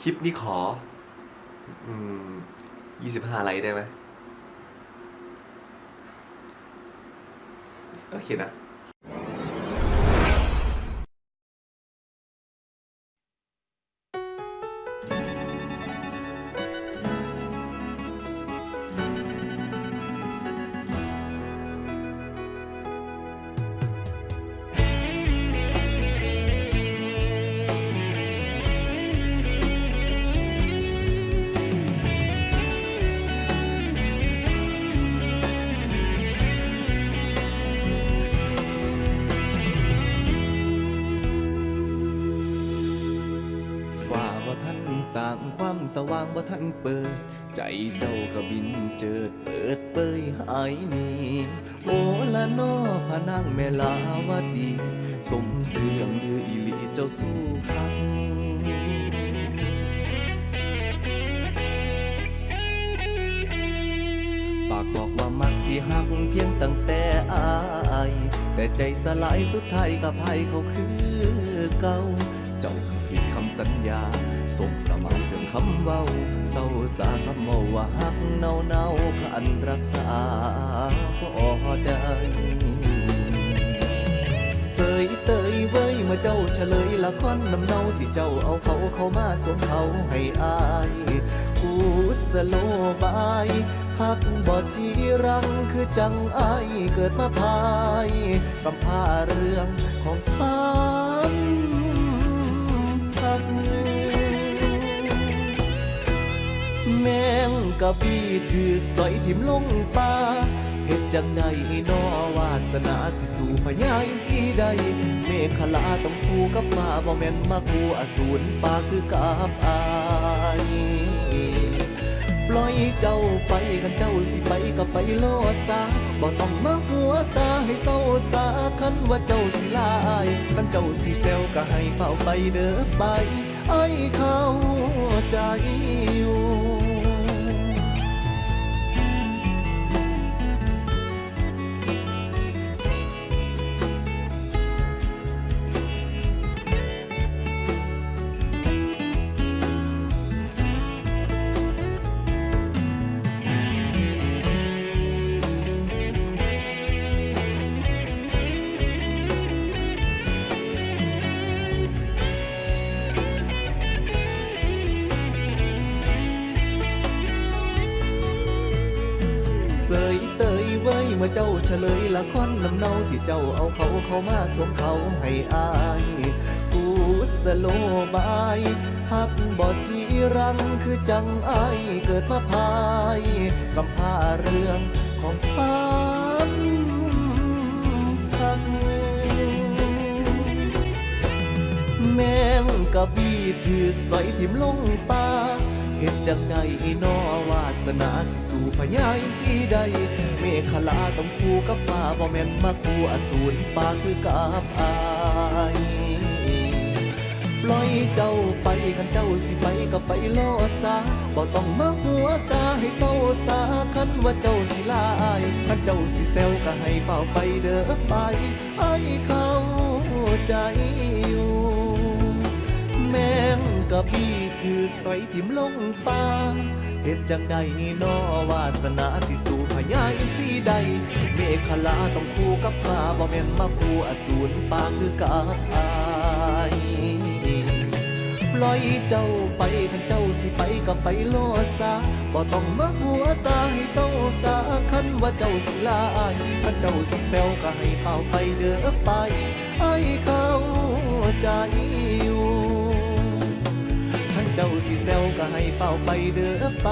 คลิปนี้ขอ อืมยี่สิบห้าไลค์ได้ไหมโอเคนะ ฝ่านสร้างความสว่างบ่ทันเปิด ใจเจ้าก็บินเจิดเปิดเปยหายหนีโอละนอพนางแม่ลาวดี สมเสื่องลืออีลีเจ้าสู้พังปากบอกว่ามักสิหักเพียงตั้งแต่อาย แต่ใจสลายสุดท้ายกับภัยเขาคือเก่า เจ้าผิดคำสัญญาสบประมาทเรื่องคำเว้าเศร้าสาคำเมาว่าหักเนาเนาขันรักษาบ่ได้เสยเตยเว้ยเมื่อเจ้าเฉลยละครน้ำเนาที่เจ้าเอาเขาเข้ามาสวมเขาให้อายกูสโลบายหักบ่จีรังคือจังอายเกิดมาพายกำพาเรื่องของควา กะบี้ถือกสอยทิมลงป่าเฮ็ดจังใดนอวาสนาสิสู่พญาอินทรีใด เมฆขลาต้องคู่กับฟ้าบ่แม่นมาคู่อสูรป่าคือกับอายปล่อยเจ้าไปคันเจ้าสิไปก็ไปโลซาบ่ต้องมาหัวซาให้เศร้าสาคันว่าเจ้าสิลายคันเจ้าสิแซวก็ให้เฝ้าไปเด้อไปไอ้เข้าใจอยู่ เมื่อเจ้าเฉลยละครนำเนาที่เจ้าเอาเขาเข้ามาสวมเขาให้อายกูสโลบายหักบอดจีรังคือจังอายเกิดมาพายกำพาเรื่องของความหักแมงกะบีถือกสอยทิมลงป่า เฮ็ดจังใดนอวาสนาสิสู่พญาอินทรีใด เมฆขลาต้องคู่กับฟ้าบ่แม่นมาคู่อสูรป่าคือกับอายปล่อยเจ้าไปคันเจ้าสิไปก็ไปโลดซาบ่ต้องมาหัวซาให้เศร้าสาคันว่าเจ้าสิลาอายคันเจ้าสิแซวก็ให้เฝ้าไปเด้อไปไอ้เข้าใจอยู่ กะบี้ถือกสอยทิมลงป่าเฮ็ดจังใดนอวาสนาสิสู่พญาอินทรีใด เมฆขลาต้องคู่กับฟ้าบ่แม่นมาคู่อสูรป่าคือกับอายปล่อยเจ้าไปคันเจ้าสิไปก็ไปโลดซาบ่ต้องมาหัวซาให้เศร้าสาคันว่าเจ้าสิลาอายคันเจ้าสิแซวก็ให้เฝ้าไปเด้อไปไอ้เข้าใจอยู่ เจ้าสิแซวก็ให้เฝ้าไปเด้อไป